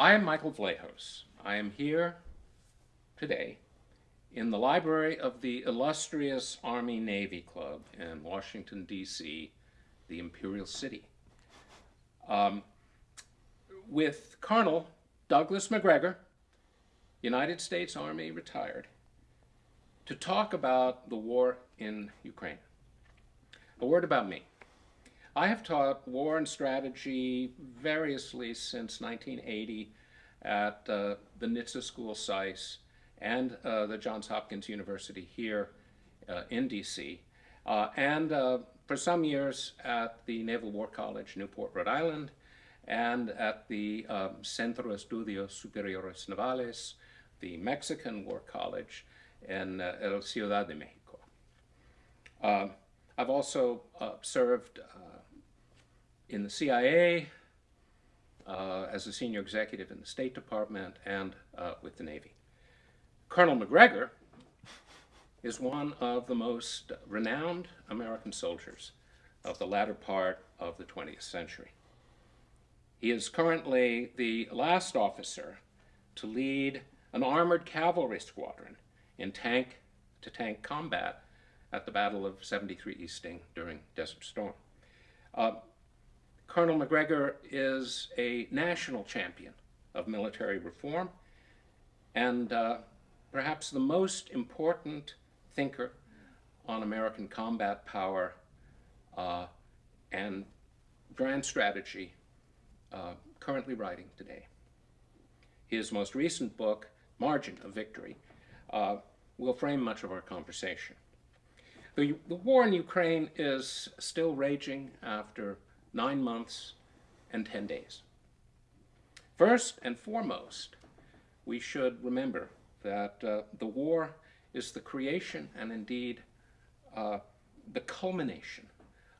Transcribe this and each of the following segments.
I am Michael Vlahos. I am here today in the library of the illustrious Army Navy Club in Washington, D.C., the Imperial City, um, with Colonel Douglas Macgregor, United States Army retired, to talk about the war in Ukraine. A word about me. I have taught war and strategy variously since 1980 at uh, the Nitze School SAIS and uh, the Johns Hopkins University here uh, in DC, uh, and uh, for some years at the Naval War College, Newport, Rhode Island, and at the um, Centro Estudios Superiores Navales, the Mexican War College in uh, El Ciudad de Mexico. Um, I've also served in the CIA, uh, as a senior executive in the State Department, and uh, with the Navy. Colonel Macgregor is one of the most renowned American soldiers of the latter part of the 20th century. He is currently the last officer to lead an armored cavalry squadron in tank-to-tank -tank combat at the Battle of 73 Easting during Desert Storm. Uh, Colonel Macgregor is a national champion of military reform and uh, perhaps the most important thinker on American combat power uh, and grand strategy uh, currently writing today. His most recent book, Margin of Victory, uh, will frame much of our conversation. The, the war in Ukraine is still raging after nine months and 10 days. First and foremost, we should remember that uh, the war is the creation and indeed uh, the culmination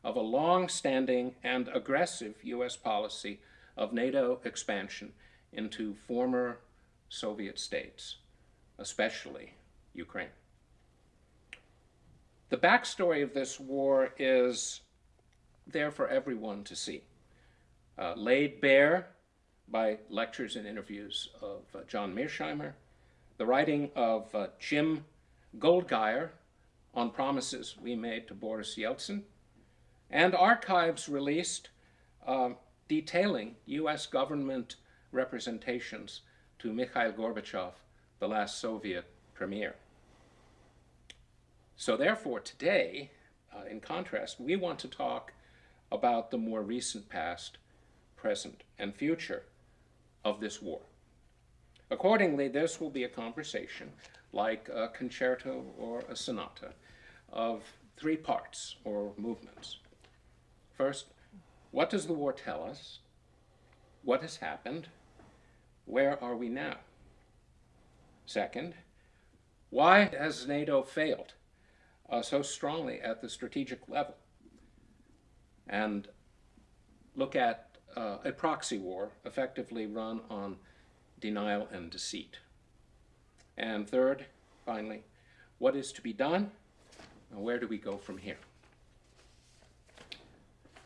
of a long-standing and aggressive U.S. policy of NATO expansion into former Soviet states, especially Ukraine. The backstory of this war is there for everyone to see. Uh, laid bare by lectures and interviews of uh, John Mearsheimer, the writing of uh, Jim Goldgeier on promises we made to Boris Yeltsin, and archives released uh, detailing U.S. government representations to Mikhail Gorbachev, the last Soviet premier. So therefore, today, uh, in contrast, we want to talk about the more recent past, present, and future of this war. Accordingly, this will be a conversation like a concerto or a sonata of three parts or movements. First, what does the war tell us? What has happened? Where are we now? Second, why has NATO failed uh, so strongly at the strategic level? And look at uh, a proxy war effectively run on denial and deceit. And third, finally, what is to be done and where do we go from here?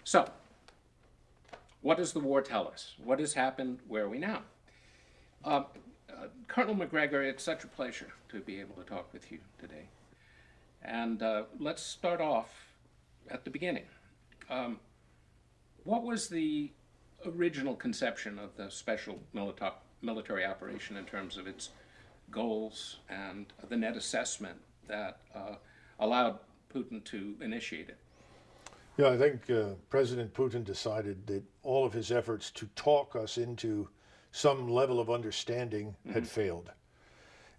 So, what does the war tell us? What has happened? Where are we now? Uh, uh, Colonel Macgregor, it's such a pleasure to be able to talk with you today. And uh, let's start off at the beginning. Um, what was the original conception of the special military operation in terms of its goals and the net assessment that uh, allowed Putin to initiate it? Yeah, I think uh, President Putin decided that all of his efforts to talk us into some level of understanding mm -hmm. had mm-hmm. failed.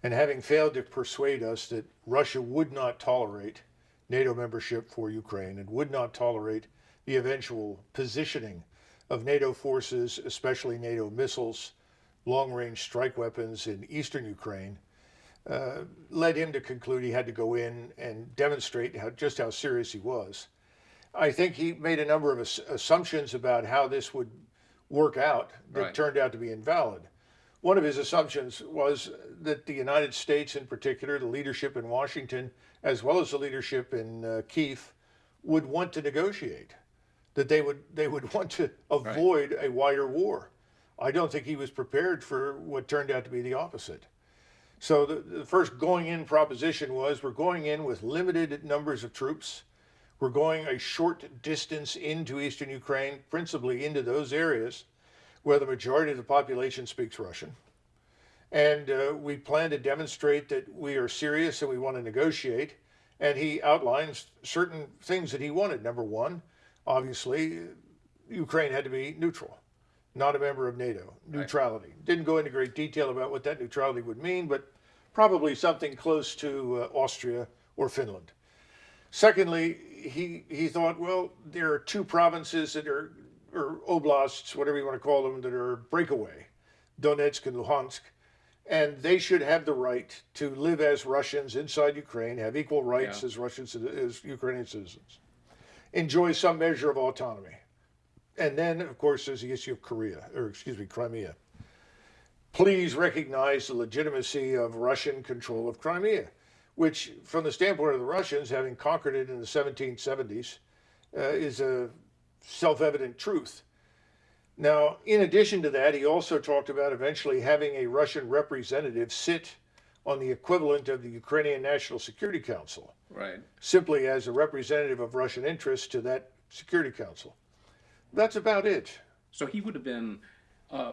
And having failed to persuade us that Russia would not tolerate NATO membership for Ukraine and would not tolerate the eventual positioning of NATO forces, especially NATO missiles, long-range strike weapons in eastern Ukraine, uh, led him to conclude he had to go in and demonstrate how, just how serious he was. I think he made a number of assumptions about how this would work out that right. turned out to be invalid. One of his assumptions was that the United States in particular, the leadership in Washington, as well as the leadership in uh, Kiev, would want to negotiate that they would they would want to avoid right. a wider war. I don't think he was prepared for what turned out to be the opposite. So the, the first going in proposition was we're going in with limited numbers of troops. We're going a short distance into eastern Ukraine, principally into those areas where the majority of the population speaks Russian. And uh, we plan to demonstrate that we are serious and we want to negotiate. And he outlines certain things that he wanted. Number one, obviously, Ukraine had to be neutral, not a member of NATO, neutrality. Didn't go into great detail about what that neutrality would mean, but probably something close to uh, Austria or Finland. Secondly, he, he thought, well, there are two provinces that are, or oblasts, whatever you want to call them, that are breakaway Donetsk and Luhansk and they should have the right to live as Russians inside Ukraine, have equal rights Yeah. as Russians as Ukrainian citizens, enjoy some measure of autonomy, and then of course there's the issue of Korea, or excuse me, Crimea. Please recognize the legitimacy of Russian control of Crimea, which, from the standpoint of the Russians, having conquered it in the 1770s, uh, is a self-evident truth. Now, in addition to that, he also talked about eventually having a Russian representative sit on the equivalent of the Ukrainian National Security Council, Right. simply as a representative of Russian interests to that Security Council. That's about it. So he would have been uh,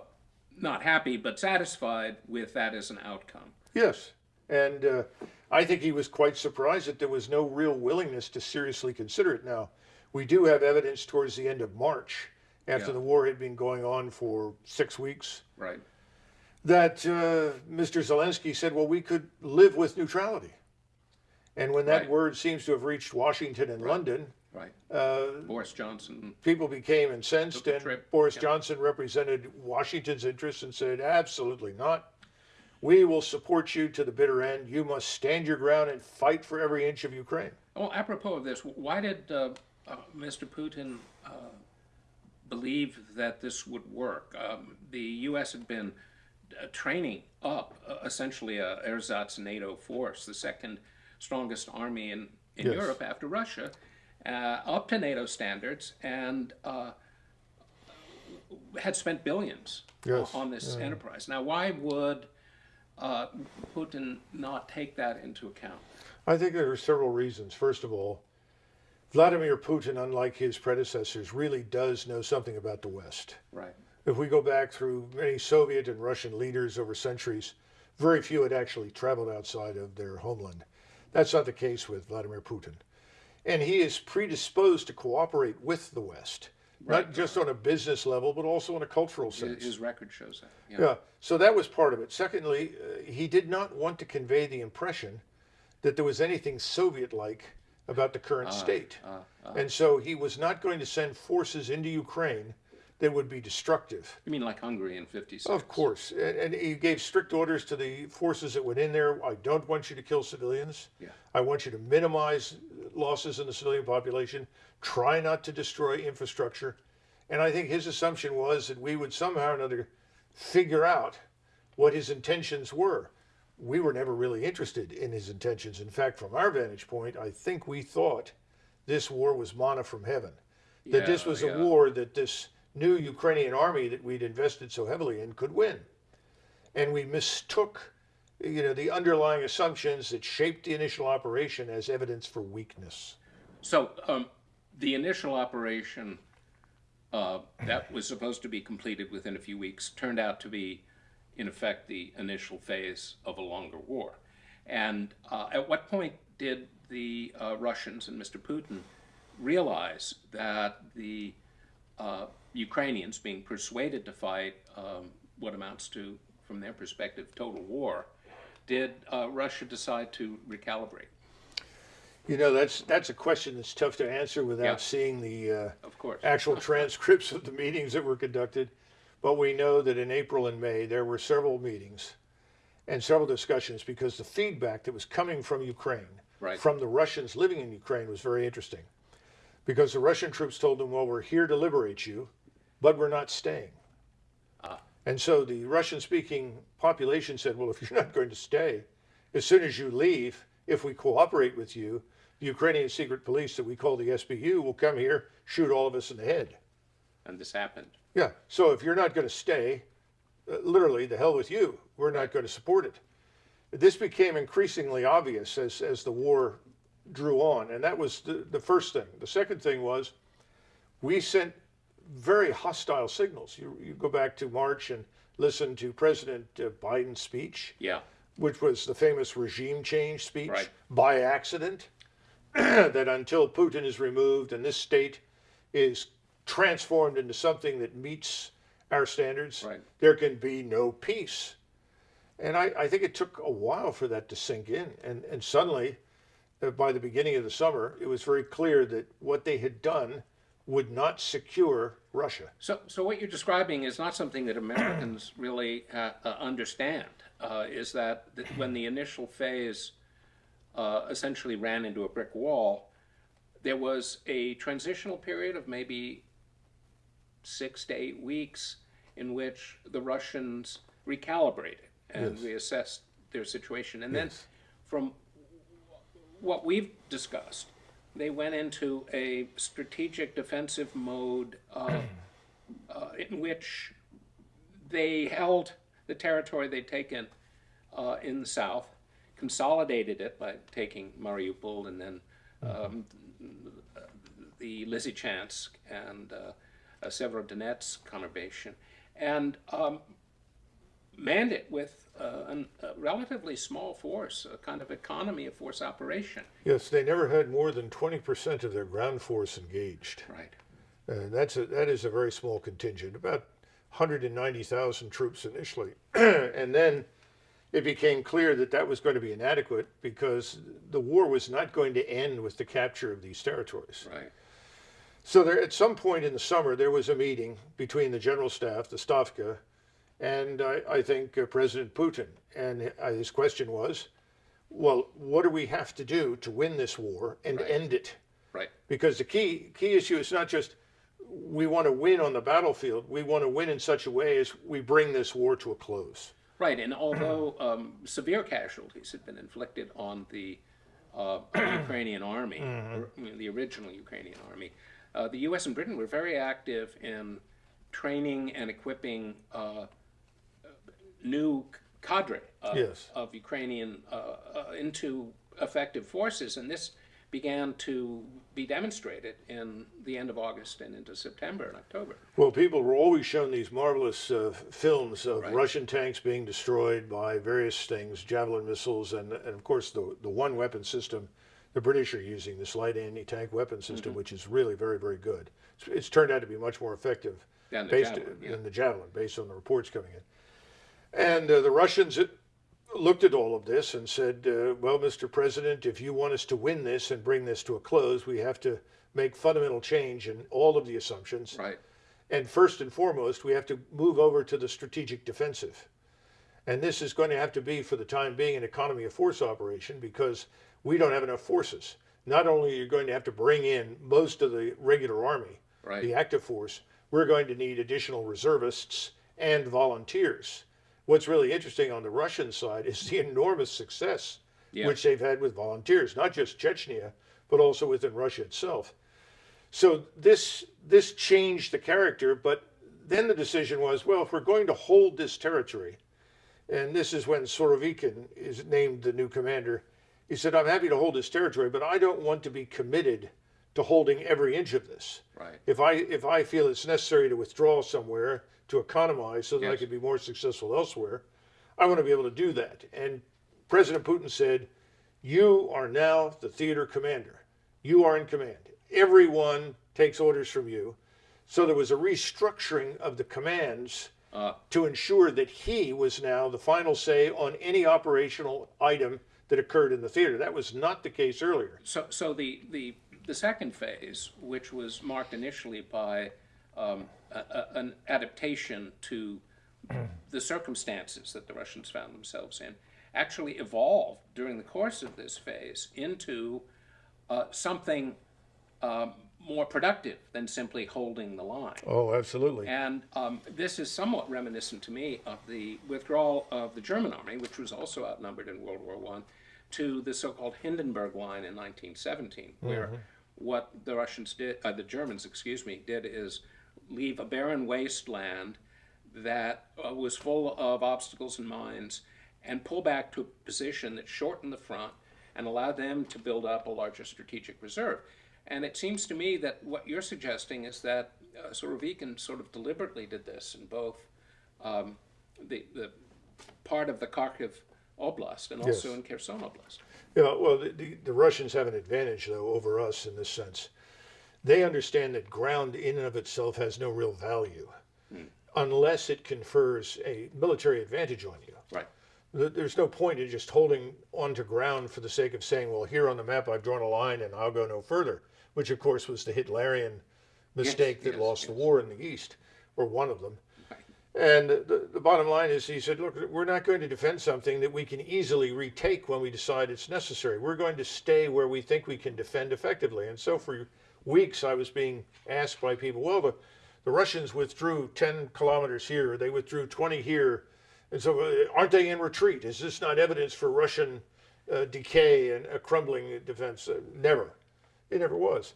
not happy, but satisfied with that as an outcome. Yes. And uh, I think he was quite surprised that there was no real willingness to seriously consider it. Now, we do have evidence towards the end of March, after Yeah. the war had been going on for six weeks, Right. That uh, Mr. Zelensky said, well, we could live with neutrality. And when that Right. word seems to have reached Washington and London, Right. uh, Boris Johnson. people became incensed, and trip. Boris. Johnson represented Washington's interests and said, absolutely not. We will support you to the bitter end. You must stand your ground and fight for every inch of Ukraine. Well, apropos of this, why did uh, uh, Mr. Putin uh, believe that this would work? Um, the U.S. had been training up uh, essentially a ersatz NATO force, the second strongest army in, in Yes. Europe after Russia, uh, up to NATO standards, and uh, had spent billions Yes, on this enterprise. Now, why would uh, Putin not take that into account? I think there are several reasons. First of all, Vladimir Putin, unlike his predecessors, really does know something about the West. Right. If we go back through many Soviet and Russian leaders over centuries, very few had actually traveled outside of their homeland. That's not the case with Vladimir Putin. And he is predisposed to cooperate with the West, Right. not just on a business level, but also in a cultural sense. his record shows that. Yeah, so that was part of it. Secondly, uh, he did not want to convey the impression that there was anything Soviet like about the current state. uh, and so he was not going to send forces into Ukraine that would be destructive. You mean like Hungary in '56? Of course. And, and he gave strict orders to the forces that went in there. I don't want you to kill civilians. Yeah. I want you to minimize losses in the civilian population. Try not to destroy infrastructure. And I think his assumption was that we would somehow or another figure out what his intentions were. We were never really interested in his intentions. In fact, from our vantage point, I think we thought this war was manna from heaven. That this was yeah. a war that this new Ukrainian army that we'd invested so heavily in could win. And we mistook you know, the underlying assumptions that shaped the initial operation as evidence for weakness. So um, the initial operation uh, that was supposed to be completed within a few weeks turned out to be, in effect, the initial phase of a longer war. And uh, at what point did the uh, Russians and Mr. Putin realize that the uh, Ukrainians being persuaded to fight um, what amounts to, from their perspective, total war, did uh, Russia decide to recalibrate? You know, that's that's a question that's tough to answer without Yeah. seeing the uh, Of course. actual transcripts of the meetings that were conducted. But we know that in April and May there were several meetings and several discussions because the feedback that was coming from Ukraine, Right. from the Russians living in Ukraine, was very interesting. Because the Russian troops told them, well, we're here to liberate you, but we're not staying. And so the Russian speaking population said, well, if you're not going to stay, as soon as you leave, if we cooperate with you, the Ukrainian secret police that we call the SBU will come here, shoot all of us in the head. And this happened. Yeah. So if you're not going to stay, uh, literally, the hell with you. We're not going to support it. This became increasingly obvious as, as the war drew on. And that was the, the first thing. The second thing was we sent very hostile signals. You, you go back to March and listen to President uh, Biden's speech, Yeah, which was the famous regime change speech Right. by accident, that until Putin is removed and this state is transformed into something that meets our standards, Right. there can be no peace. And I, I think it took a while for that to sink in. And, and suddenly, uh, by the beginning of the summer, it was very clear that what they had done would not secure Russia. So, so what you're describing is not something that Americans really uh, uh, understand. Uh, is that, when the initial phase uh, essentially ran into a brick wall, there was a transitional period of maybe six to eight weeks in which the Russians recalibrated and Yes. reassessed their situation, and then from what we've discussed, they went into a strategic defensive mode uh, uh, in which they held the territory they'd taken uh, in the south, consolidated it by taking Mariupol and then um, the Lysychansk and uh, Severodonetsk conurbation, and um, manned it with uh, an, a relatively small force, a kind of economy of force operation. Yes, they never had more than 20% of their ground force engaged. Right. And that's a, that is a very small contingent, about 190,000 troops initially. and then it became clear that that was going to be inadequate because the war was not going to end with the capture of these territories. Right. So there, at some point in the summer, there was a meeting between the general staff, the Stavka, and I, I think uh, President Putin. And uh, his question was, well, what do we have to do to win this war and Right. end it? Right. because the key key issue is not just we want to win on the battlefield. We want to win in such a way as we bring this war to a close. Right, and although um, severe casualties had been inflicted on the uh, Ukrainian army, or, I mean, the original Ukrainian army, uh, the U.S. and Britain were very active in training and equipping uh, new cadre of, Yes. of Ukrainian uh, uh, into effective forces, and this began to be demonstrated in the end of August and into September and October. Well, people were always shown these marvelous uh, films of Right. Russian tanks being destroyed by various things, javelin missiles, and, and of course the the one weapon system the British are using, this light anti-tank weapon system, which is really very very good. It's, it's turned out to be much more effective Than the based Javelin, yeah. than the javelin, based on the reports coming in. And uh, the Russians looked at all of this and said, uh, "Well, Mr. President, if you want us to win this and bring this to a close, we have to make fundamental change in all of the assumptions." Right. And first and foremost, we have to move over to the strategic defensive. And this is going to have to be, for the time being, an economy of force operation because we don't have enough forces. Not only are you going to have to bring in most of the regular army, Right. the active force, we're going to need additional reservists and volunteers. What's really interesting on the Russian side is the enormous success Yeah. which they've had with volunteers, not just Chechnya, but also within Russia itself. So this this changed the character, but then the decision was, well, if we're going to hold this territory, and this is when Surovikin is named the new commander, he said, I'm happy to hold this territory, but I don't want to be committed to holding every inch of this. Right. If I if I feel it's necessary to withdraw somewhere to economize so that I could be more successful elsewhere, I want to be able to do that. And President Putin said, "You are now the theater commander. You are in command. Everyone takes orders from you." So there was a restructuring of the commands Uh, to ensure that he was now the final say on any operational item that occurred in the theater. That was not the case earlier. So, so the, the, the second phase, which was marked initially by um, a, a, an adaptation to the circumstances that the Russians found themselves in, actually evolved during the course of this phase into uh, something um, more productive than simply holding the line. Oh, absolutely. And um, this is somewhat reminiscent to me of the withdrawal of the German army, which was also outnumbered in World War One, to the so-called Hindenburg Line in 1917, where what the Russians did, uh, the Germans, excuse me, did is leave a barren wasteland, that uh, was full of obstacles and mines and pull back to a position that shortened the front and allowed them to build up a larger strategic reserve. And it seems to me that what you're suggesting is that uh, Surovikin sort of deliberately did this in both um, the, the part of the Kharkiv Oblast and also Yes. in Kherson Oblast. Yeah, well, the, the, the Russians have an advantage, though, over us in this sense. They understand that ground in and of itself has no real value hmm. unless it confers a military advantage on you. Right. There's no point in just holding onto ground for the sake of saying, well, here on the map I've drawn a line and I'll go no further, which of course was the Hitlerian mistake that yes, lost the war in the East, or one of them. And the, the bottom line is, he said, look, we're not going to defend something that we can easily retake when we decide it's necessary. We're going to stay where we think we can defend effectively. And so for weeks, I was being asked by people, well, the, the Russians withdrew 10 kilometers here, they withdrew 20 here. And so uh, aren't they in retreat? Is this not evidence for Russian uh, decay and a crumbling defense? Uh, never. It never was.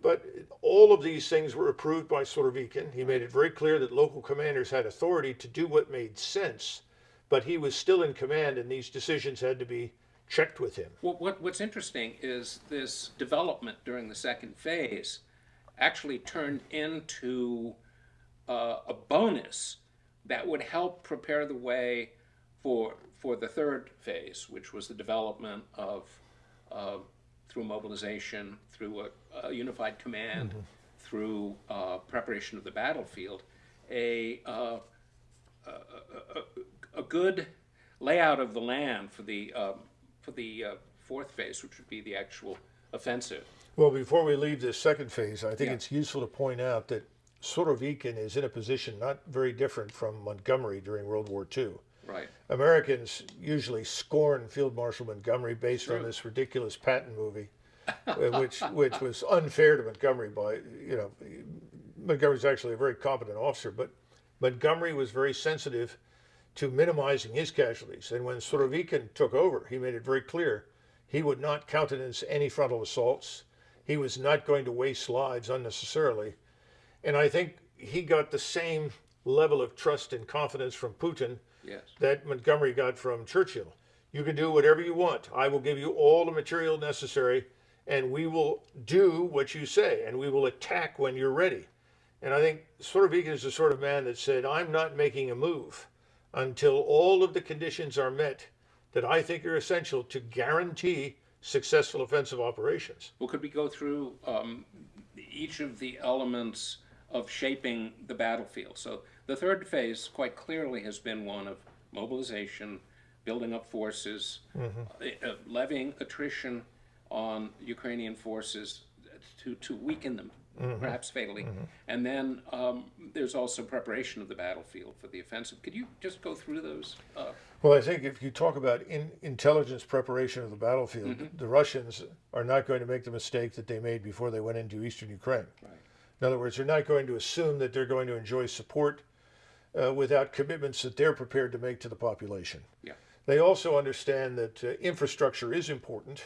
But all of these things were approved by Surovikin. He made it very clear that local commanders had authority to do what made sense, but he was still in command, and these decisions had to be checked with him. Well, what, what's interesting is this development during the second phase actually turned into uh, a bonus that would help prepare the way for for the third phase, which was the development of uh, through mobilization, through a, a unified command, through uh, preparation of the battlefield, a uh, a good layout of the land for the um, for the uh, fourth phase, which would be the actual offensive. Well, before we leave this second phase, I think Yeah. it's useful to point out that Surovikin is in a position not very different from Montgomery during World War II. Right. Americans usually scorn Field Marshal Montgomery based on this ridiculous Patton movie, uh, which which was unfair to Montgomery. By you know, Montgomery's actually a very competent officer, but Montgomery was very sensitive to minimizing his casualties. And when Surovikin took over, he made it very clear he would not countenance any frontal assaults. He was not going to waste lives unnecessarily. And I think he got the same level of trust and confidence from Putin Yes. that Montgomery got from Churchill. You can do whatever you want. I will give you all the material necessary, and we will do what you say, and we will attack when you're ready. And I think Surovikin is the sort of man that said, I'm not making a move until all of the conditions are met that I think are essential to guarantee successful offensive operations. Well, could we go through um, each of the elements of shaping the battlefield? So the third phase quite clearly has been one of mobilization, building up forces, uh, uh, levying attrition on Ukrainian forces to, to weaken them, perhaps fatally. And then um, there's also preparation of the battlefield for the offensive. Could you just go through those? Uh, Well, I think if you talk about in, intelligence preparation of the battlefield, the Russians are not going to make the mistake that they made before they went into eastern Ukraine. Right. In other words, they're not going to assume that they're going to enjoy support uh, without commitments that they're prepared to make to the population. yeah. They also understand that uh, infrastructure is important,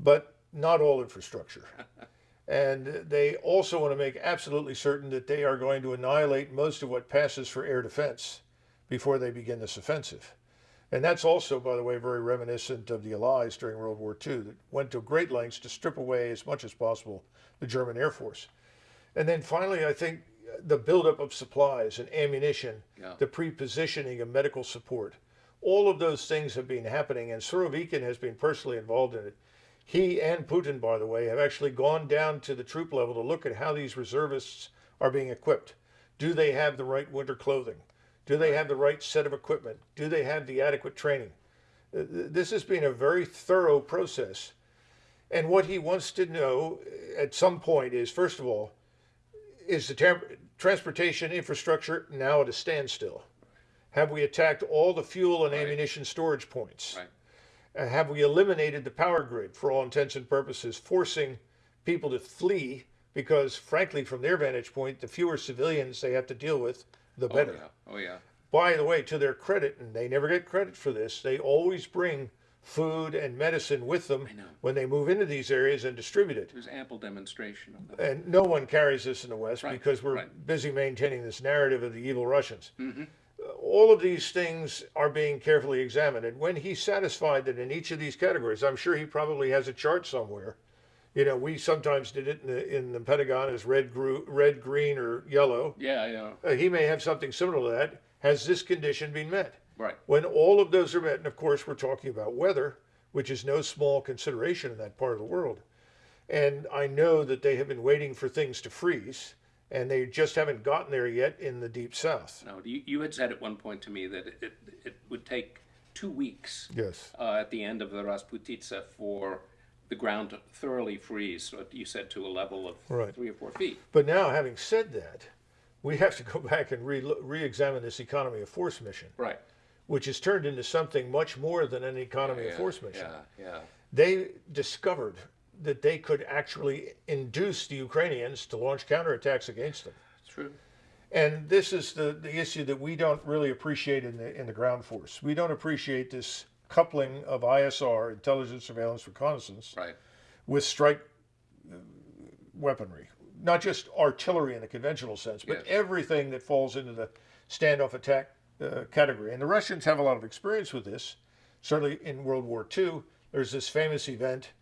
but not all infrastructure. and they also want to make absolutely certain that they are going to annihilate most of what passes for air defense before they begin this offensive. And that's also, by the way, very reminiscent of the Allies during World War II that went to great lengths to strip away as much as possible the German Air Force. And then finally, I think the buildup of supplies and ammunition, Yeah. the pre-positioning of medical support, all of those things have been happening, and Surovikin has been personally involved in it. He and Putin, by the way, have actually gone down to the troop level to look at how these reservists are being equipped. Do they have the right winter clothing? Do they have the right set of equipment? Do they have the adequate training? Uh, This has been a very thorough process. And what he wants to know uh, at some point is, first of all, is the transportation infrastructure now at a standstill? Have we attacked all the fuel and Right. ammunition storage points? Right. Uh, have we eliminated the power grid for all intents and purposes, forcing people to flee because, frankly, from their vantage point, the fewer civilians they have to deal with, the better. Oh, yeah. Oh, yeah. By the way, to their credit, and they never get credit for this, they always bring food, and medicine with them when they move into these areas and distribute it. There's ample demonstration of that. And no one carries this in the West Right, because we're right. busy maintaining this narrative of the evil Russians. Mm-hmm. Uh, All of these things are being carefully examined. And when he's satisfied that in each of these categories, I'm sure he probably has a chart somewhere. You know, we sometimes did it in the, in the Pentagon as red, gru- red, green, or yellow. Yeah, know. Uh, he may have something similar to that. Has this condition been met? Right. When all of those are met, and of course we're talking about weather, which is no small consideration in that part of the world. And I know that they have been waiting for things to freeze, and they just haven't gotten there yet in the deep south. No, you, you had said at one point to me that it, it, would take two weeks Yes. uh, at the end of the Rasputitsa for the ground to thoroughly freeze. You said to a level of Right. three or four feet. But now, having said that, we have to go back and re- re-examine this economy of force mission, Right. which has turned into something much more than an economy of Yeah, force mission. Yeah, yeah. they discovered that they could actually induce the Ukrainians to launch counterattacks against them. True. And this is the, the issue that we don't really appreciate in the in the ground force. We don't appreciate this coupling of ISR, intelligence, surveillance, reconnaissance, Right. with strike uh, weaponry. Not just artillery in the conventional sense, but Yes. everything that falls into the standoff attack uh, category. And the Russians have a lot of experience with this. Certainly in World War II, there's this famous event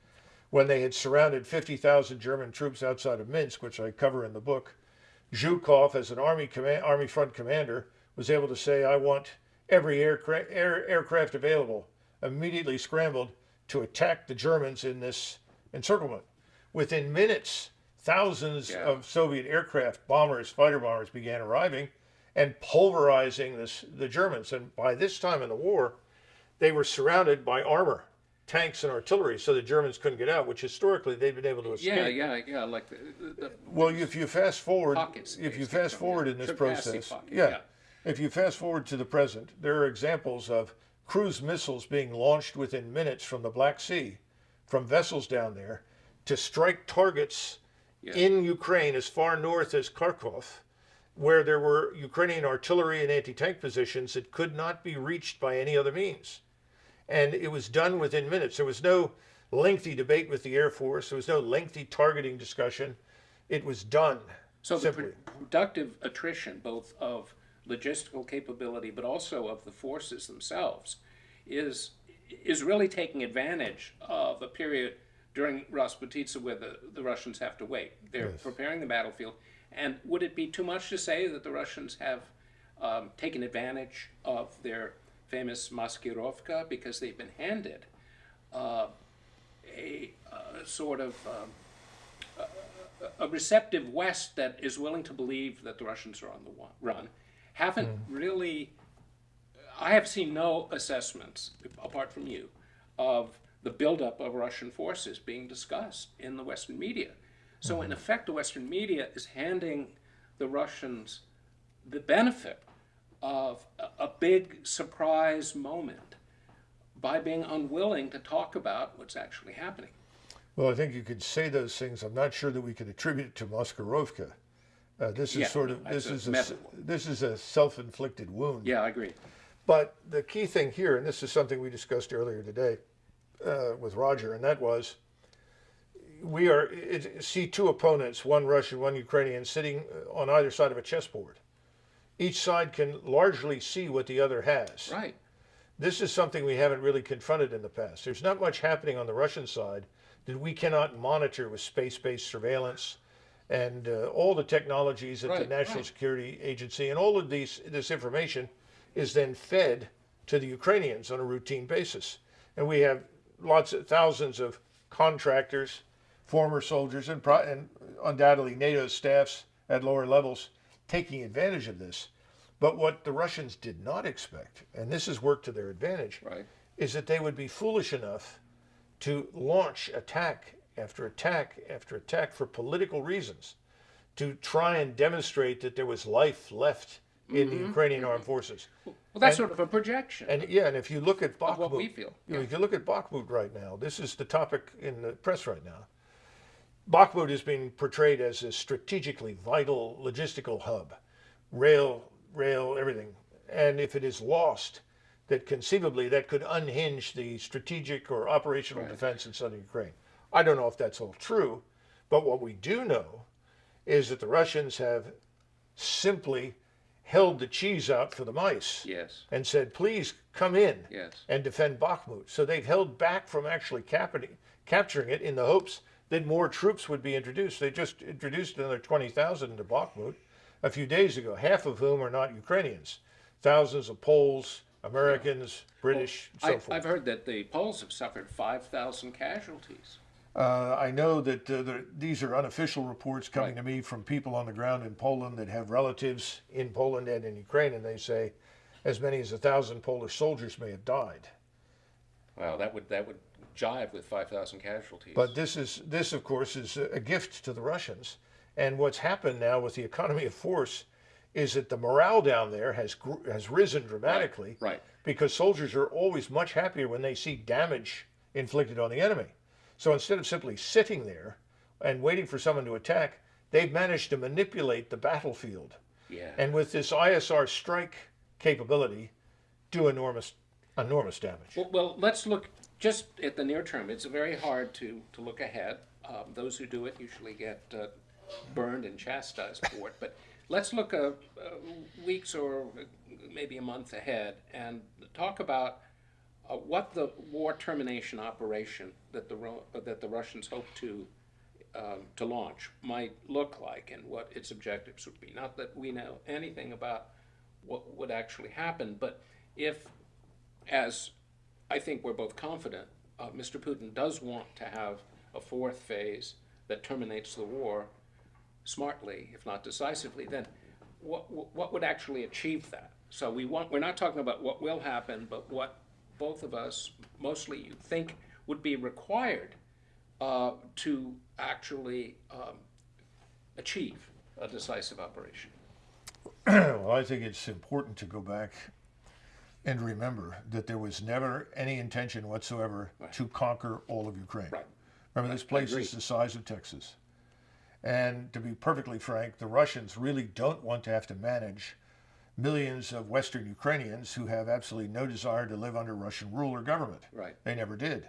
when they had surrounded 50,000 German troops outside of Minsk, which I cover in the book. Zhukov, as an army command, army front commander, was able to say, "I want every aircraft, air, aircraft available." Immediately scrambled to attack the Germans in this encirclement. Within minutes, thousands Yeah. of Soviet aircraft, bombers, fighter bombers began arriving and pulverizing this, the Germans. And by this time in the war, they were surrounded by armor, tanks, and artillery, so the Germans couldn't get out, which historically they've been able to escape. Yeah, yeah, yeah. Like the, the, the Well, if you fast forward, if you fast forward in this Could pass the process, pocket, yeah, yeah. if you fast forward to the present, there are examples of cruise missiles being launched within minutes from the Black Sea, from vessels down there, to strike targets in Ukraine as far north as Kharkov, where there were Ukrainian artillery and anti-tank positions that could not be reached by any other means and it was done within minutes. There was no lengthy debate with the Air Force. There was no lengthy targeting discussion. It was done. So the simply. pro- productive attrition, both of logistical capability, but also of the forces themselves, is is really taking advantage of a period during Rasputitsa where the, the Russians have to wait. They're preparing the battlefield. And would it be too much to say that the Russians have um, taken advantage of their famous Maskirovka because they've been handed uh, a uh, sort of um, a receptive West that is willing to believe that the Russians are on the run haven't really. I have seen no assessments, apart from you, of the buildup of Russian forces being discussed in the Western media. So, in effect, the Western media is handing the Russians the benefit of a, big surprise moment by being unwilling to talk about what's actually happening. Well, I think you could say those things. I'm not sure that we could attribute it to Maskirovka. Uh, this is Yeah, sort of this is a, this is a self-inflicted wound. Yeah, I agree. But the key thing here, and this is something we discussed earlier today uh, with Roger, and that was we are it, see two opponents, one Russian, one Ukrainian, sitting uh, on either side of a chessboard. Each side can largely see what the other has. Right. This is something we haven't really confronted in the past. There's not much happening on the Russian side that we cannot monitor with space-based surveillance and uh, all the technologies at the National right. Security Agency, and all of these this information is then fed to the Ukrainians on a routine basis. And we have lots of thousands of contractors, former soldiers, and, pro- and undoubtedly NATO staffs at lower levels taking advantage of this. But what the Russians did not expect, and this has worked to their advantage, Right. is that they would be foolish enough to launch attack after attack after attack for political reasons to try and demonstrate that there was life left in the mm-hmm. Ukrainian mm-hmm. armed forces. Well, that's And- sort of a projection And yeah, and if you look at Bakhmut, what we feel. you know, if you look at Bakhmut right now, this is the topic in the press right now. Bakhmut is being portrayed as a strategically vital logistical hub, rail, rail, everything. And if it is lost, that conceivably that could unhinge the strategic or operational Right. defense in southern Ukraine. I don't know if that's all true, but what we do know is that the Russians have simply held the cheese out for the mice Yes, and said, please come in yes, and defend Bakhmut. So they've held back from actually capturing it in the hopes that more troops would be introduced. They just introduced another 20,000 into Bakhmut a few days ago, half of whom are not Ukrainians. Thousands of Poles, Americans, British, so I, forth. I've heard that the Poles have suffered five thousand casualties. Uh, I know that uh, the, these are unofficial reports coming Right. to me from people on the ground in Poland that have relatives in Poland and in Ukraine, and they say as many as a thousand Polish soldiers may have died. Wow, that would, that would jive with five thousand casualties. But this is this, of course, is a gift to the Russians. And what's happened now with the economy of force is that the morale down there has has risen dramatically Right, because soldiers are always much happier when they see damage inflicted on the enemy. So instead of simply sitting there and waiting for someone to attack, they've managed to manipulate the battlefield. yeah. And with this ISR strike capability, do enormous enormous damage. Well, well, let's look just at the near term. It's very hard to, to look ahead. Um, those who do it usually get uh, burned and chastised for it. But let's look uh, weeks or maybe a month ahead and talk about uh, what the war termination operation that the uh, that the Russians hope to um, to launch might look like and what its objectives would be. Not that we know anything about what would actually happen, but if, as I think we're both confident, uh, Mr. Putin does want to have a fourth phase that terminates the war smartly, if not decisively, then what, what would actually achieve that? So we want, we're not talking about what will happen, but what both of us, mostly you think would be required uh, to actually um, achieve a decisive operation. Well, I think it's important to go back and remember that there was never any intention whatsoever to conquer all of Ukraine. Right. Remember, this place is the size of Texas. And to be perfectly frank, the Russians really don't want to have to manage millions of Western Ukrainians who have absolutely no desire to live under Russian rule or government. Right. They never did.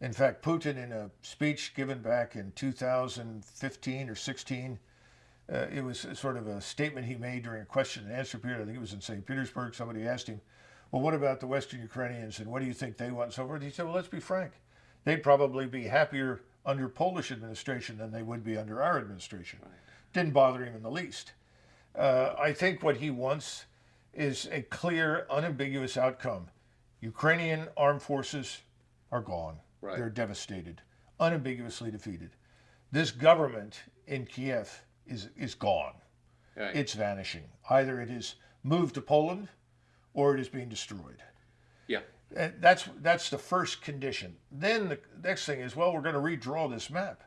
In fact, Putin, in a speech given back in 2015 or 16, uh, it was sort of a statement he made during a question and answer period. I think it was in St. Petersburg. Somebody asked him, Well, what about the Western Ukrainians and what do you think they want and so forth? He said, Well, let's be frank. They'd probably be happier under Polish administration than they would be under our administration. Didn't bother him in the least. Uh, I think what he wants is a clear, unambiguous outcome. Ukrainian armed forces are gone. Right. They're devastated, unambiguously defeated. This government in Kiev is, is gone. Right. It's vanishing. Either it is moved to Poland or it is being destroyed. yeah. And that's that's the first condition. Then the next thing is, well, we're going to redraw this map.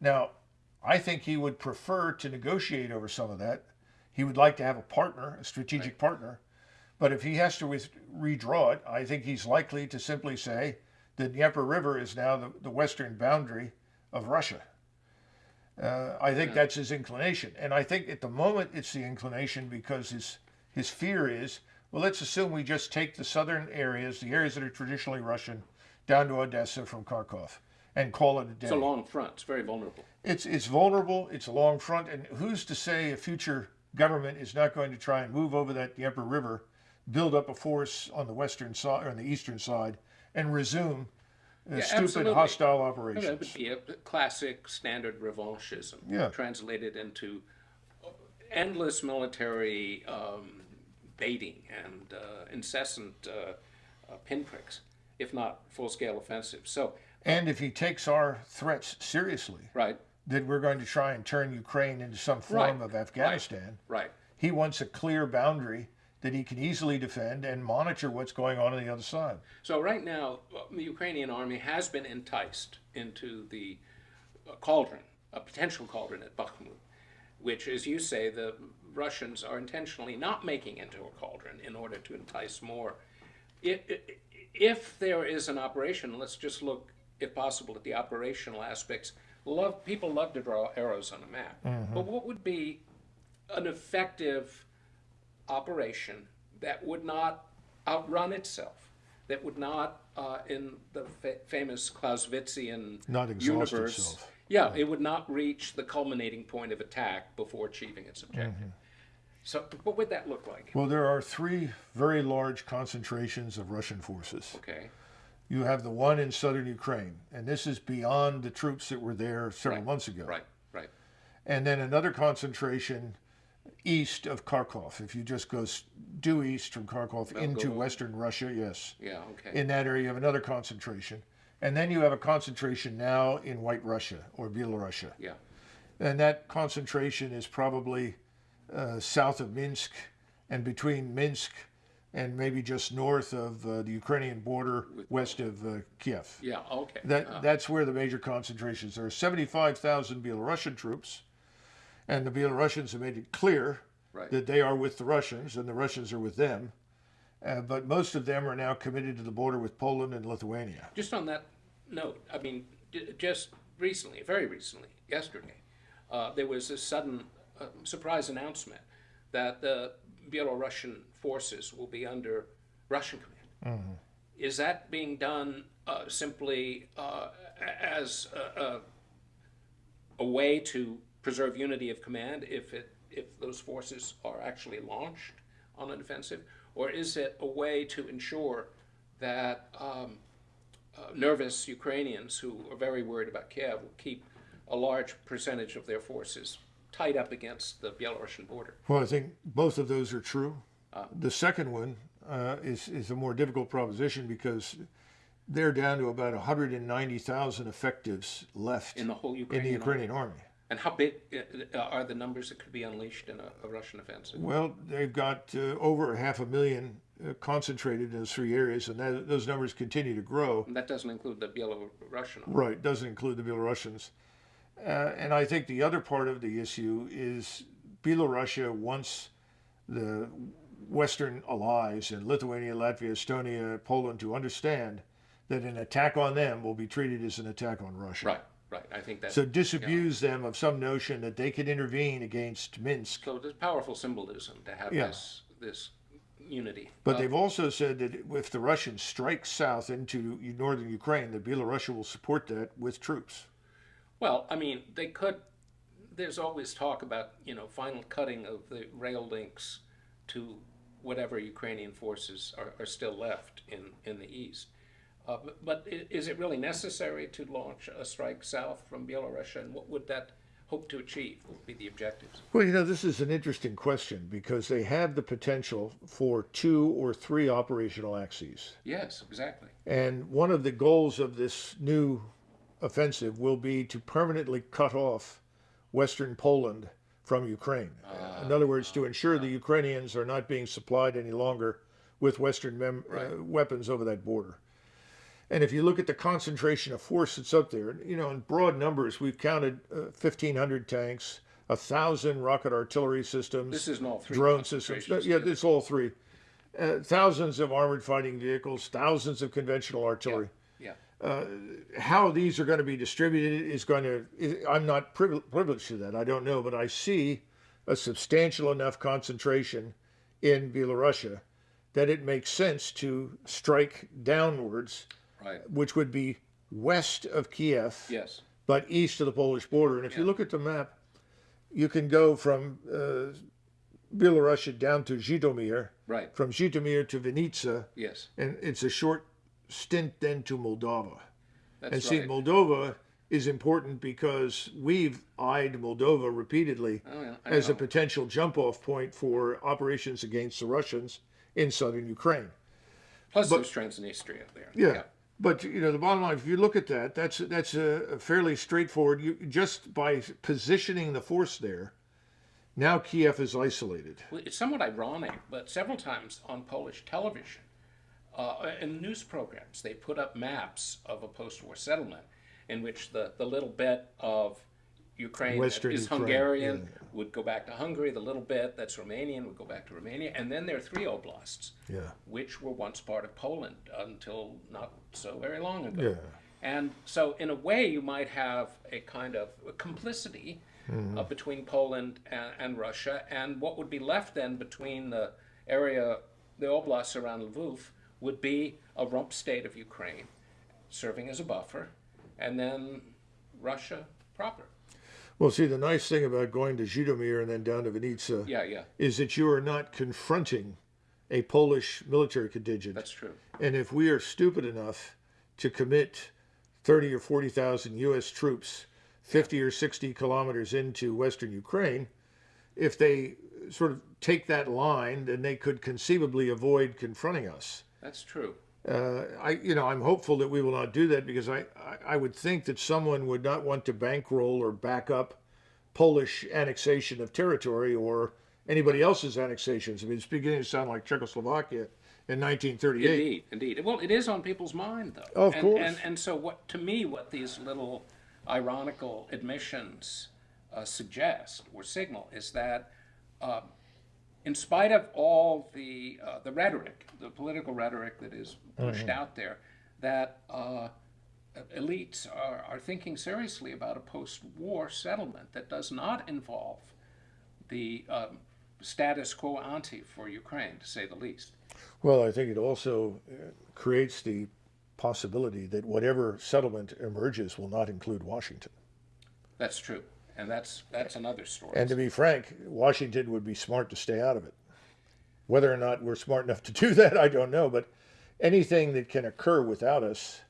Now, I think he would prefer to negotiate over some of that. He would like to have a partner, a strategic partner. But if he has to with, redraw it, I think he's likely to simply say the Dnieper River is now the, the western boundary of Russia. Uh, I think that's his inclination, and I think at the moment it's the inclination because his his fear is well, let's assume we just take the southern areas, the areas that are traditionally Russian, down to Odessa from Kharkov, and call it a day. It's a long front. It's very vulnerable. It's it's vulnerable. It's a long front, and who's to say a future government is not going to try and move over that Dnieper River, build up a force on the western side or on the eastern side, and resume Yeah, stupid absolutely. hostile operations. That would be a classic standard revanchism, Yeah. translated into endless military um, baiting and uh, incessant uh, uh, pinpricks, if not full-scale offensives. So, And if he takes our threats seriously, right, that we're going to try and turn Ukraine into some form Right, of Afghanistan, right. he wants a clear boundary that he can easily defend and monitor what's going on on the other side. So right now, uh, the Ukrainian army has been enticed into the cauldron, a potential cauldron at Bakhmut, which, as you say, the Russians are intentionally not making into a cauldron in order to entice more. If, if there is an operation, let's just look, if possible, at the operational aspects. Love people love to draw arrows on a map, but what would be an effective operation that would not outrun itself, that would not, uh, in the fa- famous Clausewitzian Not universe, itself. yeah, it would not reach the culminating point of attack before achieving its objective. Mm-hmm. So, what would that look like? Well, there are three very large concentrations of Russian forces. Okay, You have the one in southern Ukraine, and this is beyond the troops that were there several Right, months ago. right, right. And then another concentration east of Kharkov. If you just go due east from Kharkov into western Russia, yes. Yeah, okay. In that area, you have another concentration. And then you have a concentration now in White Russia or Belarusia. yeah, And that concentration is probably uh, south of Minsk and between Minsk and maybe just north of uh, the Ukrainian border, west of uh, Kiev. yeah, okay. That Uh, that's where the major concentrations. Are 75,000 Belarusian troops, and the Belarusians have made it clear Right. that they are with the Russians, and the Russians are with them. Uh, but most of them are now committed to the border with Poland and Lithuania. Just on that note, I mean, just recently, very recently, yesterday, uh, there was a sudden uh, surprise announcement that the Belarusian forces will be under Russian command. Is that being done uh, simply uh, as a, a, a way to preserve unity of command if it if those forces are actually launched on an offensive, or is it a way to ensure that um, uh, nervous Ukrainians who are very worried about Kiev will keep a large percentage of their forces tied up against the Belarusian border. Well, I think both of those are true. the second one uh, is is a more difficult proposition because they're down to about 190,000 effectives left In the whole in the Ukrainian Ukrainian army. And how big uh, are the numbers that could be unleashed in a, a Russian offensive? Well, they've got uh, over half a million uh, concentrated in those three areas, and that, those numbers continue to grow. And that doesn't include the Belarusian. Right, doesn't include the Belarusians. Uh, and I think the other part of the issue is Belarusia wants the Western allies in Lithuania, Latvia, Estonia, Poland to understand that an attack on them will be treated as an attack on Russia. Right, right. I think that's So disabuse them of some notion that they could intervene against Minsk. so. There's powerful symbolism to have Yeah. this this unity. But Uh, they've also said that if the Russians strike south into northern Ukraine, that Belarusia will support that with troops. Well, I mean, they could. There's always talk about you know final cutting of the rail links to whatever Ukrainian forces are, are still left in in the east. Uh, but, but is it really necessary to launch a strike south from Belarus, and what would that hope to achieve? What would be the objectives? Well, you know, this is an interesting question because they have the potential for two or three operational axes. Yes, exactly. And one of the goals of this new offensive will be to permanently cut off Western Poland from Ukraine. In other words, to ensure the Ukrainians are not being supplied any longer with Western mem- uh, weapons over that border. And if you look at the concentration of force that's up there, you know, in broad numbers, we've counted uh, 1,500 tanks, a thousand rocket artillery systems, This isn't all three drone systems. concentrations, Yeah, it's all three. Uh, thousands of armored fighting vehicles, thousands of conventional artillery. Yeah. How these are going to be distributed is going to, I'm not privil- privileged to that. I don't know, but I see a substantial enough concentration in Belarusia that it makes sense to strike downwards, Right. which would be west of Kiev Yes. but east of the Polish border. And if you look at the map, you can go from uh, Belarusia down to Zhytomyr, Right. from Zhytomyr to Vinnytsia, Yes. and it's a short stint then to Moldova. That's and see, right. Moldova is important because we've eyed Moldova repeatedly Oh, yeah, as a potential jump-off point for operations against the Russians in southern Ukraine. Plus, there's Transnistria there. Yeah. But you know, the bottom line, if you look at that, that's that's a, a fairly straightforward. You just by positioning the force there, now Kiev is isolated. Well, It's somewhat ironic, but several times on Polish television, uh, in news programs, they put up maps of a post-war settlement in which the, the little bit of Ukraine Western that is Ukraine, Hungarian would go back to Hungary, the little bit that's Romanian would go back to Romania, and then there are three oblasts, Yeah. which were once part of Poland until not so very long ago. Yeah. And so, in a way, you might have a kind of complicity Mm-hmm. uh, between Poland and, and Russia, and what would be left then between the area the oblasts around Lviv would be a rump state of Ukraine, serving as a buffer, and then Russia proper. Well, see, the nice thing about going to Zhytomyr and then down to Vinnytsia Yeah, yeah, is that you are not confronting a Polish military contingent. that's true. And if we are stupid enough to commit 30 or 40,000 U.S. troops 50 or 60 kilometers into Western Ukraine, if they sort of take that line, then they could conceivably avoid confronting us. That's true. Uh, I, you know, I'm hopeful that we will not do that because I, I, I would think that someone would not want to bankroll or back up Polish annexation of territory or anybody else's annexations. I mean, it's beginning to sound like Czechoslovakia in 1938. Indeed, indeed. Well, it is on people's mind, though. Oh, of and, course. And, and so, what to me, what these little ironical admissions uh, suggest or signal is that, uh, in spite of all the uh, the rhetoric, the political rhetoric that is pushed out there, that uh, elites are, are thinking seriously about a post-war settlement that does not involve the um, status quo ante for Ukraine, to say the least. Well, I think it also uh, creates the possibility that whatever settlement emerges will not include Washington. That's true, and that's that's another story. And to be frank, Washington would be smart to stay out of it. Whether or not we're smart enough to do that, I don't know. But anything that can occur without us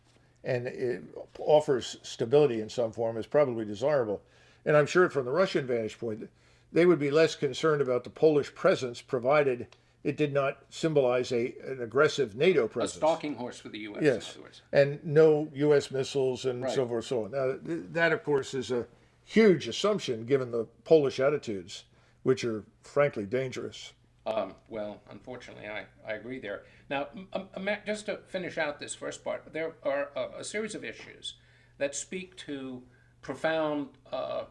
and it offers stability in some form is probably desirable. And I'm sure from the Russian vantage point, they would be less concerned about the Polish presence provided it did not symbolize a, an aggressive NATO presence. a stalking horse for the U.S. In Yes, other words. and no U.S. missiles and so forth, so on. Now, th- that of course is a huge assumption given the Polish attitudes, which are frankly dangerous. Um, well, unfortunately, I, I agree there. Now, um, um, Matt, just to finish out this first part, there are a, a series of issues that speak to profound uh,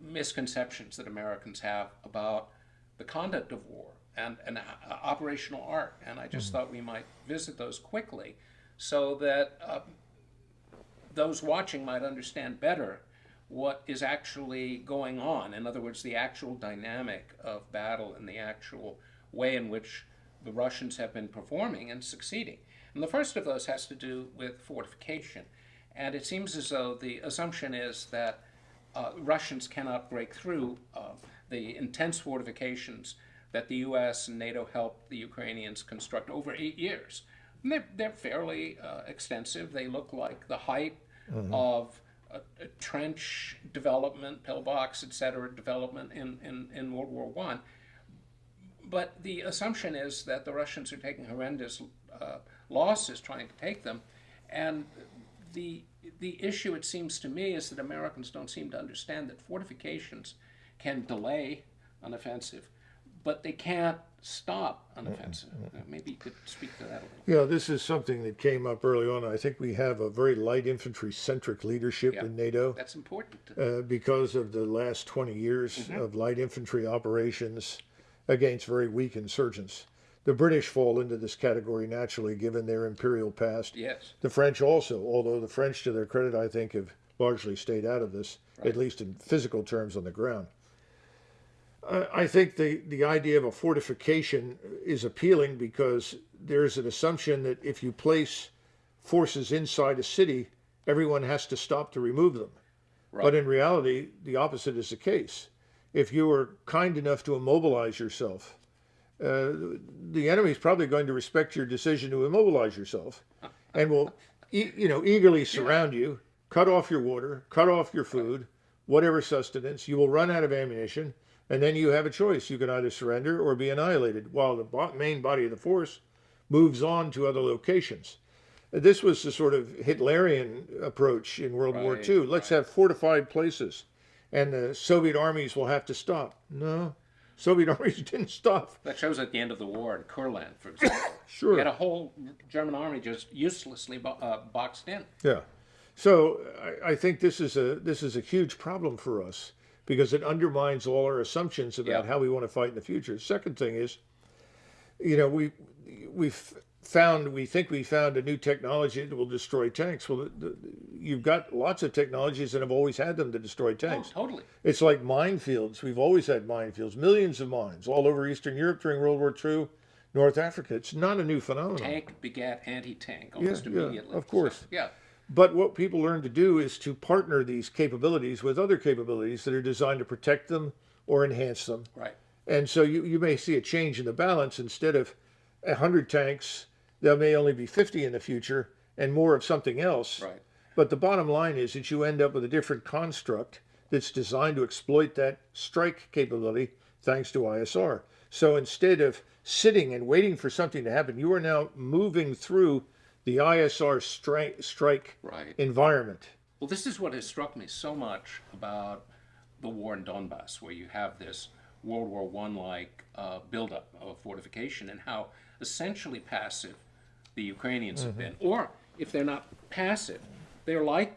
misconceptions that Americans have about the conduct of war and, and uh, operational art. And I just thought we might visit those quickly so that uh, those watching might understand better what is actually going on. In other words, the actual dynamic of battle and the actual way in which the Russians have been performing and succeeding. And the first of those has to do with fortification. And it seems as though the assumption is that uh, Russians cannot break through uh, the intense fortifications that the U.S. and NATO helped the Ukrainians construct over eight years. And they're, they're fairly uh, extensive. They look like the height of a, a trench development, pillbox, et cetera, development in, in, in World War One. But the assumption is that the Russians are taking horrendous uh, losses trying to take them, and the the issue, it seems to me, is that Americans don't seem to understand that fortifications can delay an offensive, but they can't stop an offensive. Uh, Maybe you could speak to that a little. Yeah, this is something that came up early on. I think we have a very light infantry centric leadership Yeah. in NATO. That's important. Uh, because of the last 20 years of light infantry operations against very weak insurgents. The British fall into this category naturally, given their imperial past. yes. The French also, although the French, to their credit, I think, have largely stayed out of this, at least in physical terms on the ground. I I think the, the idea of a fortification is appealing because there's an assumption that if you place forces inside a city, everyone has to stop to remove them. But in reality, the opposite is the case. If you are kind enough to immobilize yourself, uh, the enemy is probably going to respect your decision to immobilize yourself and will, e- you know, eagerly surround you, cut off your water, cut off your food, whatever sustenance. You will run out of ammunition, and then you have a choice. You can either surrender or be annihilated, while the main body of the force moves on to other locations. This was the sort of Hitlerian approach in World War II. Let's have fortified places, and the Soviet armies will have to stop. No, Soviet armies didn't stop. That shows at the end of the war in Kurland, for example. Sure. You had a whole German army just uselessly bo- uh, boxed in. Yeah. So I, I think this is a this is a huge problem for us because it undermines all our assumptions about Yeah. how we want to fight in the future. Second thing is, you know, we we've found we think we found a new technology that will destroy tanks. Well, the, the, you've got lots of technologies and have always had them to destroy tanks. Oh, tanks. totally. It's like minefields. We've always had minefields, millions of mines all over Eastern Europe during World War II, North Africa. It's not a new phenomenon. Tank begat anti-tank almost yeah, immediately. of course. So, yeah, But what people learn to do is to partner these capabilities with other capabilities that are designed to protect them or enhance them. right. And so you, you may see a change in the balance. Instead of 100 tanks, there may only be 50 in the future and more of something else. Right. But the bottom line is that you end up with a different construct that's designed to exploit that strike capability thanks to ISR. So instead of sitting and waiting for something to happen, you are now moving through the ISR strike, strike Right. environment. Well, this is what has struck me so much about the war in Donbass, where you have this World War One like uh, buildup of fortification, and how essentially passive the Ukrainians have been. Or if they're not passive, they're like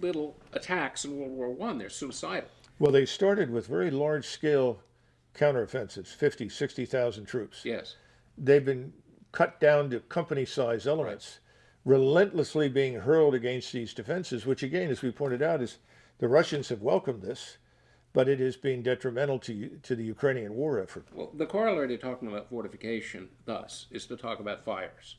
little attacks in World War One. They're suicidal. Well, they started with very large scale counteroffensives 50, 60,000 troops. Yes. they've been cut down to company size elements, relentlessly being hurled against these defenses, which again, as we pointed out, is the Russians have welcomed this, but it is being detrimental to, to the Ukrainian war effort. Well, the corollary to talking about fortification, thus, is to talk about fires.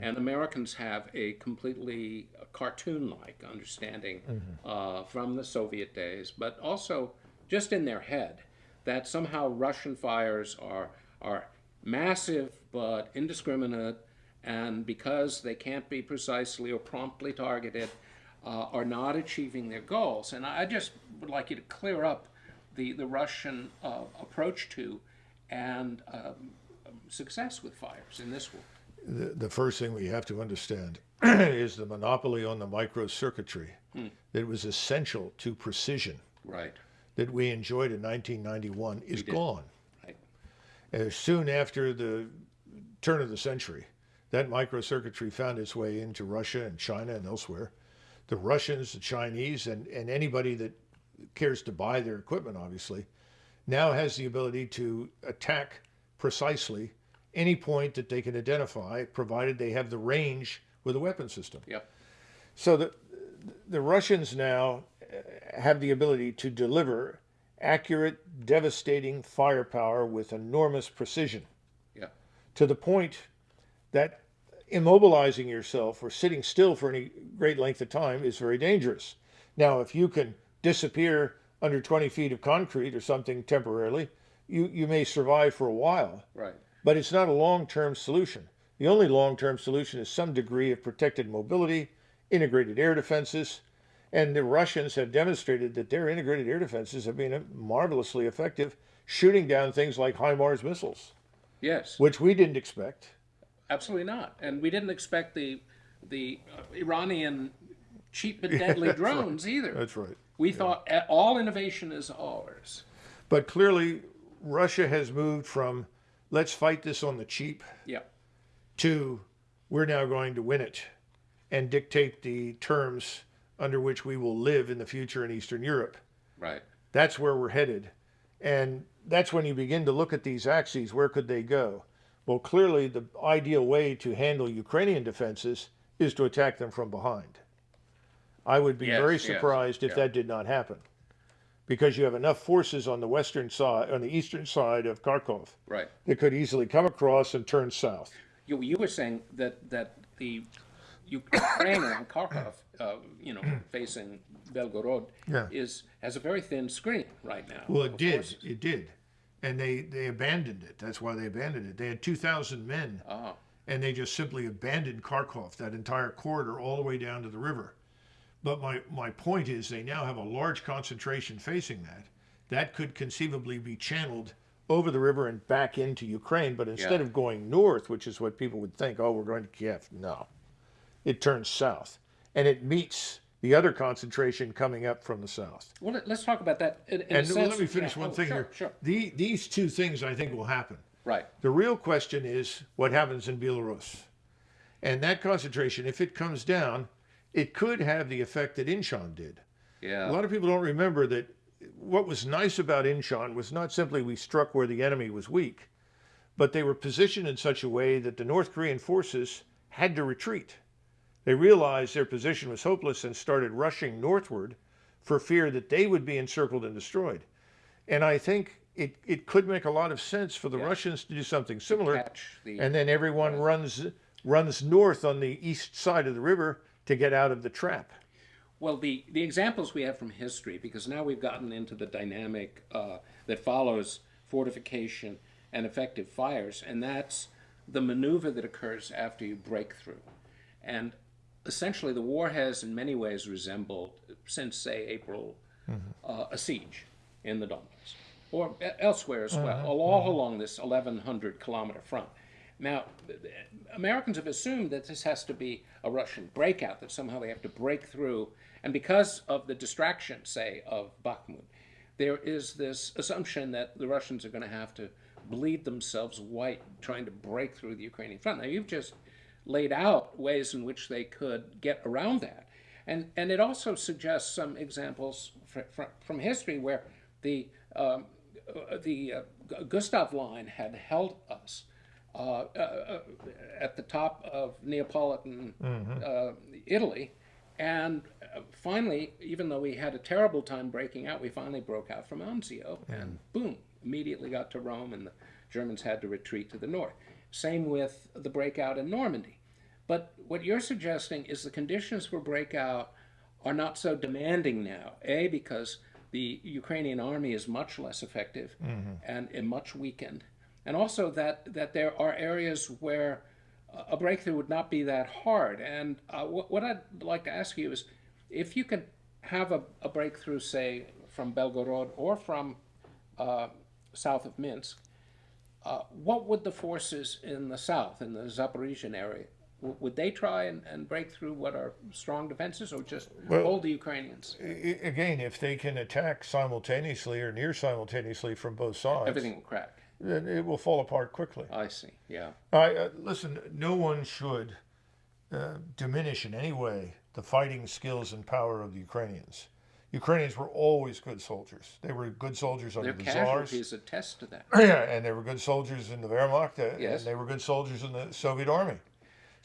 And Americans have a completely cartoon like understanding uh, from the Soviet days, but also just in their head that somehow Russian fires are, are massive but indiscriminate, and because they can't be precisely or promptly targeted, uh, are not achieving their goals. And I just would like you to clear up the, the Russian uh, approach to and um, success with fires in this war. The, the first thing we have to understand is the monopoly on the microcircuitry that was essential to precision Right, that we enjoyed in 1991 is gone. right, Uh, soon after the turn of the century, that microcircuitry found its way into Russia and China and elsewhere. The Russians, the Chinese, and, and anybody that cares to buy their equipment, obviously, now has the ability to attack precisely any point that they can identify, provided they have the range with a weapon system. yep, So the the Russians now uh, have the ability to deliver accurate, devastating firepower with enormous precision to the point that immobilizing yourself or sitting still for any great length of time is very dangerous. Now, if you can disappear under 20 feet of concrete or something temporarily, you, you may survive for a while right, but it's not a long-term solution. The only long-term solution is some degree of protected mobility, integrated air defenses, and the Russians have demonstrated that their integrated air defenses have been marvelously effective, shooting down things like HIMARS missiles, yes, which we didn't expect. absolutely not. And we didn't expect the the uh, Iranian cheap and deadly drones either. That's right. We thought uh, all innovation is ours. But clearly, Russia has moved from let's fight this on the cheap Yep, to we're now going to win it and dictate the terms under which we will live in the future in Eastern Europe. right, That's where we're headed. And that's when you begin to look at these axes. Where could they go? Well, clearly, the ideal way to handle Ukrainian defenses is to attack them from behind. I would be Yes, very yes, surprised if yeah. that did not happen because you have enough forces on the western side, on the eastern side of Kharkov, right. that could easily come across and turn south. You, you were saying that, that the Ukraine around Kharkov, uh, you know, facing Belgorod, Yeah. is has a very thin screen right now. Well, it did. forces. It did. And they, they abandoned it. That's why they abandoned it. They had 2,000 men Ah, and they just simply abandoned Kharkov, that entire corridor, all the way down to the river. But my, my point is, they now have a large concentration facing that. That could conceivably be channeled over the river and back into Ukraine. But instead Yeah. of going north, which is what people would think, oh, we're going to Kiev, no. It turns south. And it meets the other concentration coming up from the south. well, let- let's talk about that. In, in And sense, let me finish yeah. one Oh, thing sure, here. Sure. The, these two things I think will happen. Right. The real question is what happens in Belarus. And that concentration, if it comes down, it could have the effect that Incheon did. Yeah. A lot of people don't remember that what was nice about Incheon was not simply we struck where the enemy was weak, but they were positioned in such a way that the North Korean forces had to retreat. They realized their position was hopeless and started rushing northward for fear that they would be encircled and destroyed. And I think it, it could make a lot of sense for the Yeah. Russians to do something similar, the, and then everyone runs runs north on the east side of the river to get out of the trap. well, the, the examples we have from history, because now we've gotten into the dynamic uh, that follows fortification and effective fires, and that's the maneuver that occurs after you break through. And essentially, the war has in many ways resembled, since, say, April, mm-hmm. uh, a siege in the Donbass, or elsewhere as well, uh-huh, all uh-huh. along this 1,100 kilometer front. Now, Americans have assumed that this has to be a Russian breakout, that somehow they have to break through. And because of the distraction, say, of Bakhmut, there is this assumption that the Russians are going to have to bleed themselves white trying to break through the Ukrainian front. Now, you've just laid out ways in which they could get around that. And, and it also suggests some examples fr- fr- from history where the, um, uh, the uh, Gustav Line had held us uh, uh, uh, at the top of Neapolitan uh, Italy. And finally, even though we had a terrible time breaking out, we finally broke out from Anzio and boom, immediately got to Rome, and the Germans had to retreat to the north. Same with the breakout in Normandy. But what you're suggesting is the conditions for breakout are not so demanding now. A, because the Ukrainian army is much less effective and, and much weakened. And also that, that there are areas where a breakthrough would not be that hard. And uh, what, what I'd like to ask you is if you could have a, a breakthrough, say, from Belgorod or from uh, south of Minsk, uh, what would the forces in the south, in the Zaporizhian area, would they try and, and break through what are strong defenses or just hold the Ukrainians? Again, if they can attack simultaneously or near simultaneously from both sides, Everything will crack. then it will fall apart quickly. I see. Yeah. I uh, listen. No one should uh, diminish in any way the fighting skills and power of the Ukrainians. Ukrainians were always good soldiers. They were good soldiers under Their the czars. casualties attest to that. Yeah, and they were good soldiers in the Wehrmacht, uh, Yes. and they were good soldiers in the Soviet army.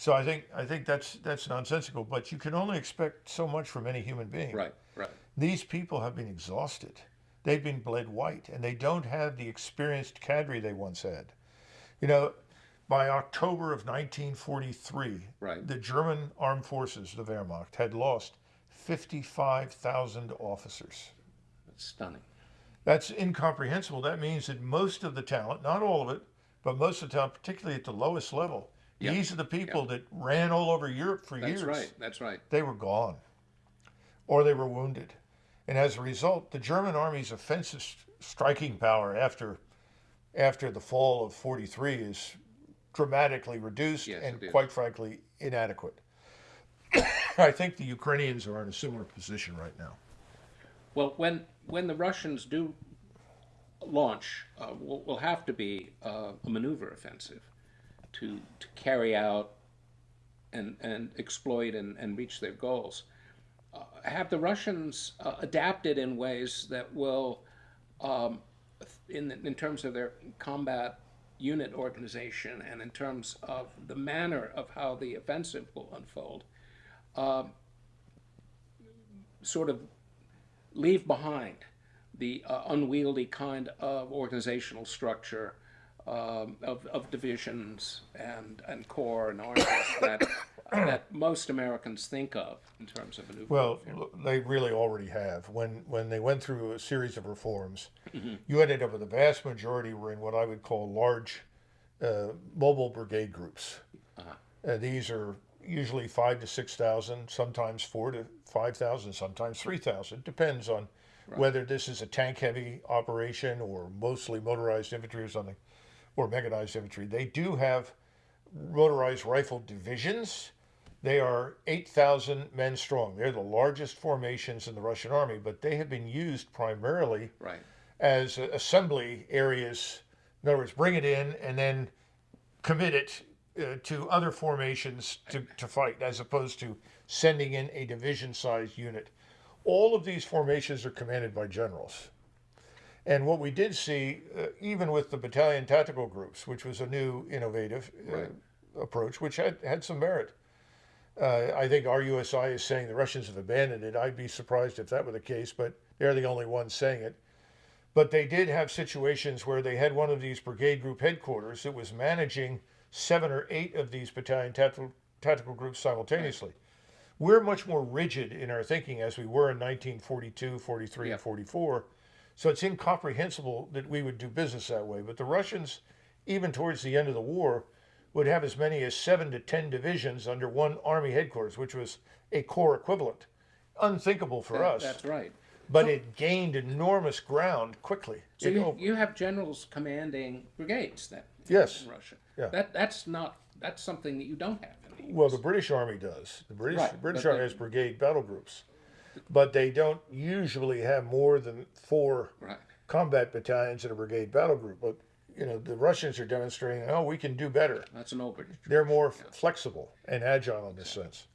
So I think I think that's that's nonsensical. But you can only expect so much from any human being. Right, right. These people have been exhausted. They've been bled white, and they don't have the experienced cadre they once had. You know, by October of 1943, Right. the German armed forces, the Wehrmacht, had lost 55,000 officers. That's stunning. That's incomprehensible. That means that most of the talent, not all of it, but most of the talent, particularly at the lowest level, Yeah. these are the people that ran all over Europe for That's years right. That's right. they were gone or they were wounded. And as a result, the German army's offensive striking power after after the fall of 43 is dramatically reduced Yes, and quite frankly inadequate. I think the Ukrainians are in a similar position right now. Well, when when the Russians do launch, uh, will, will have to be uh, a maneuver offensive to to carry out and and exploit and, and reach their goals. Uh, have the Russians uh, adapted in ways that will, um, in in terms of their combat unit organization and in terms of the manner of how the offensive will unfold, um, sort of leave behind the uh, unwieldy kind of organizational structure um, of, of divisions and, and corps and armies that, that most Americans think of in terms of maneuver. Well, they really already have. When when they went through a series of reforms, you ended up with a vast majority were in what I would call large uh, mobile brigade groups. Uh, these are usually five to six thousand, sometimes four to five thousand, sometimes three thousand. Depends on whether this is a tank-heavy operation or mostly motorized infantry or something, or mechanized infantry. They do have motorized rifle divisions. They are 8,000 men strong. They're the largest formations in the Russian army, but they have been used primarily right. as assembly areas. In other words, bring it in and then commit it uh, to other formations to, to fight, as opposed to sending in a division sized unit. All of these formations are commanded by generals. And what we did see, uh, even with the battalion tactical groups, which was a new innovative uh, Right. approach, which had, had some merit. Uh, I think RUSI is saying the Russians have abandoned it. I'd be surprised if that were the case, but they're the only ones saying it. But they did have situations where they had one of these brigade group headquarters that was managing seven or eight of these battalion tactical, tactical groups simultaneously. We're much more rigid in our thinking as we were in 1942, 43, Yeah. and 44. So it's incomprehensible that we would do business that way. But the Russians, even towards the end of the war, would have as many as seven to ten divisions under one army headquarters, which was a corps equivalent. Unthinkable for That- us. That's right. But it gained enormous ground quickly. So It you, you have generals commanding brigades then Yes. in Russia. Yeah. That that's not that's something that you don't have in the well, the British Army does. The British Right, British Army has brigade battle groups, but they don't usually have more than four right. combat battalions in a brigade battle group. But you know, the Russians are demonstrating, oh, we can do better. That's an open. They're more flexible and agile in this sense.